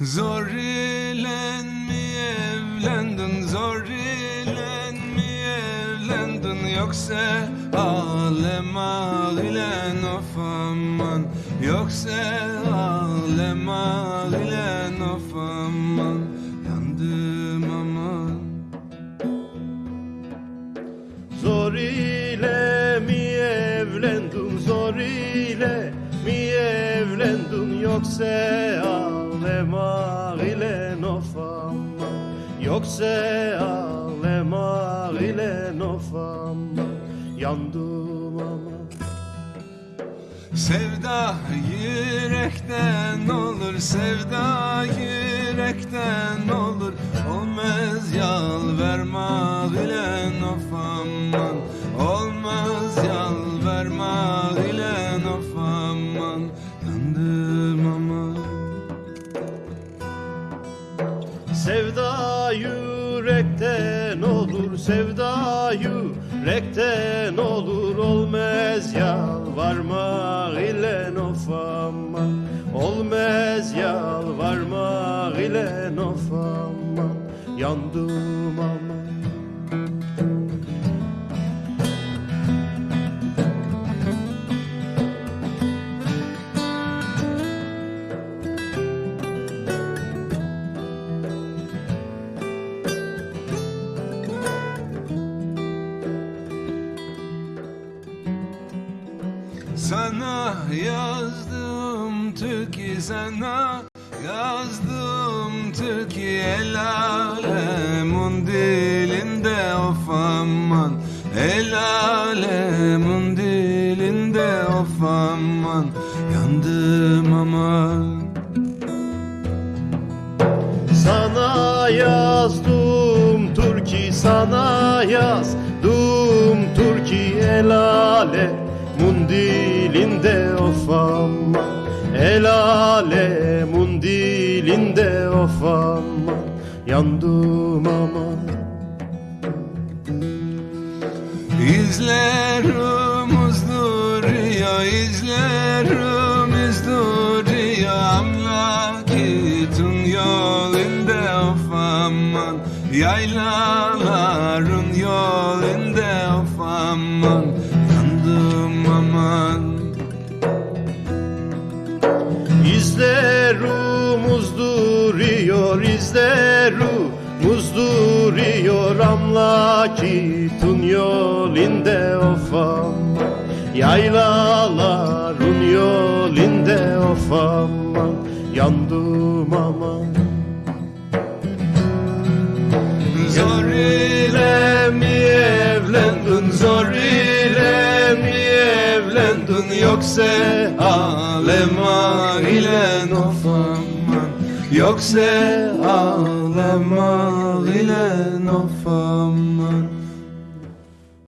Zor ile mi evlendin Zor ile mi evlendin. Yoksa alem ağilen of aman. Yoksa alem ağilen of aman. Yandım aman. Zor ile mi evlendin zor ile mi evlendin. Yoksa alem yoksa alem ile nofama yandım ama. Sevda yürekten olur, sevda yürekten olur. Olmaz yalvarma bilen of aman Olmaz yalvarma bilen of yürekten olur, sevda yürekten olur Olmaz yalvarma ile nofama Olmaz yalvarma ile nofama Yandım ama Sana yazdım türkü sana yazdım türkü el alemun dilinde of aman. El alemun dilinde of aman. Yandım aman. Sana yazdım Türkiye sana yazdım Türkiye. El alemun dilinde of aman El alemun dilinde of aman Yandım aman İzlerimiz duruyor, izlerimiz duruyor Amlakitun yolunda of aman Yaylaların yolunda of aman İzlerumuz duruyor, izlerumuz duruyor. Amlakitun yolinde of aman Yoksa alem ile of aman Yoksa alem ile of aman